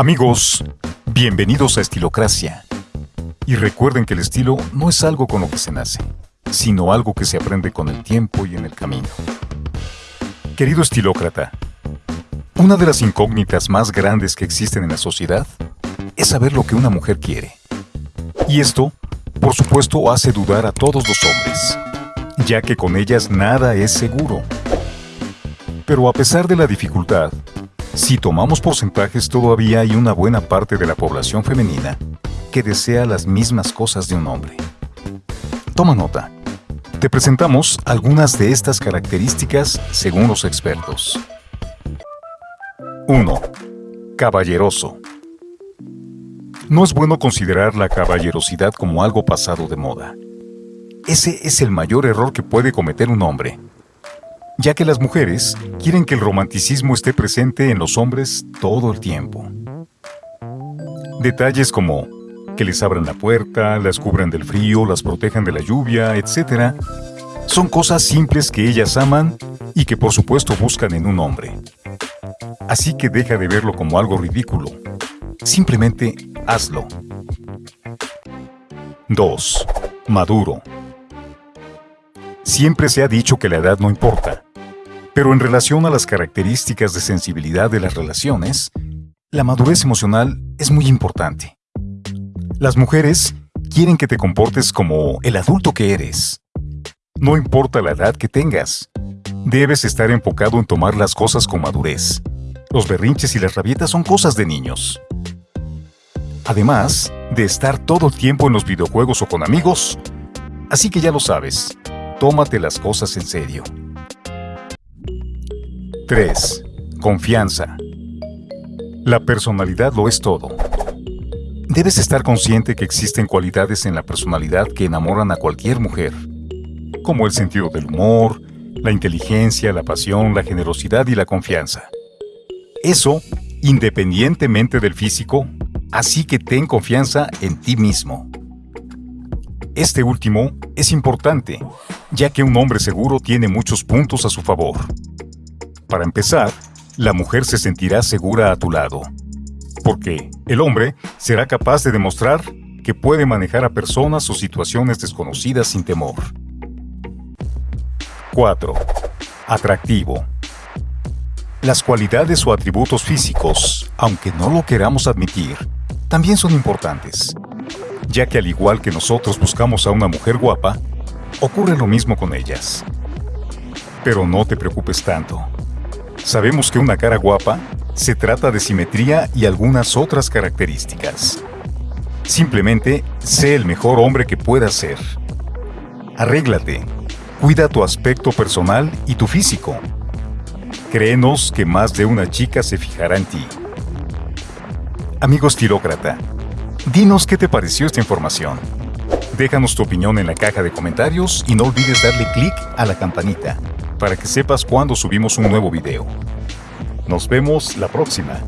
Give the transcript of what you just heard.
Amigos, bienvenidos a Estilocracia. Y recuerden que el estilo no es algo con lo que se nace, sino algo que se aprende con el tiempo y en el camino. Querido estilócrata, una de las incógnitas más grandes que existen en la sociedad es saber lo que una mujer quiere. Y esto, por supuesto, hace dudar a todos los hombres, ya que con ellas nada es seguro. Pero a pesar de la dificultad, si tomamos porcentajes todavía hay una buena parte de la población femenina que desea las mismas cosas de un hombre. Toma nota. Te presentamos algunas de estas características según los expertos. 1. Caballeroso. No es bueno considerar la caballerosidad como algo pasado de moda. Ese es el mayor error que puede cometer un hombre, ya que las mujeres quieren que el romanticismo esté presente en los hombres todo el tiempo. Detalles como que les abran la puerta, las cubran del frío, las protejan de la lluvia, etc., son cosas simples que ellas aman y que por supuesto buscan en un hombre. Así que deja de verlo como algo ridículo. Simplemente hazlo. 2. Maduro. Siempre se ha dicho que la edad no importa, pero en relación a las características de sensibilidad de las relaciones, la madurez emocional es muy importante. Las mujeres quieren que te comportes como el adulto que eres. No importa la edad que tengas, debes estar enfocado en tomar las cosas con madurez los berrinches y las rabietas son cosas de niños. Además de estar todo el tiempo en los videojuegos o con amigos, así que ya lo sabes, tómate las cosas en serio. 3. Confianza. La personalidad lo es todo. Debes estar consciente que existen cualidades en la personalidad que enamoran a cualquier mujer, como el sentido del humor, la inteligencia, la pasión, la generosidad y la confianza. Eso independientemente del físico, así que ten confianza en ti mismo. Este último es importante, ya que un hombre seguro tiene muchos puntos a su favor. Para empezar, la mujer se sentirá segura a tu lado, porque el hombre será capaz de demostrar que puede manejar a personas o situaciones desconocidas sin temor. 4. Atractivo. Las cualidades o atributos físicos, aunque no lo queramos admitir, también son importantes, ya que al igual que nosotros buscamos a una mujer guapa, ocurre lo mismo con ellas. Pero no te preocupes tanto. Sabemos que una cara guapa se trata de simetría y algunas otras características. Simplemente sé el mejor hombre que puedas ser. Arréglate, cuida tu aspecto personal y tu físico Créenos que más de una chica se fijará en ti. Amigo estilócrata, dinos qué te pareció esta información. Déjanos tu opinión en la caja de comentarios y no olvides darle clic a la campanita para que sepas cuando subimos un nuevo video. Nos vemos la próxima.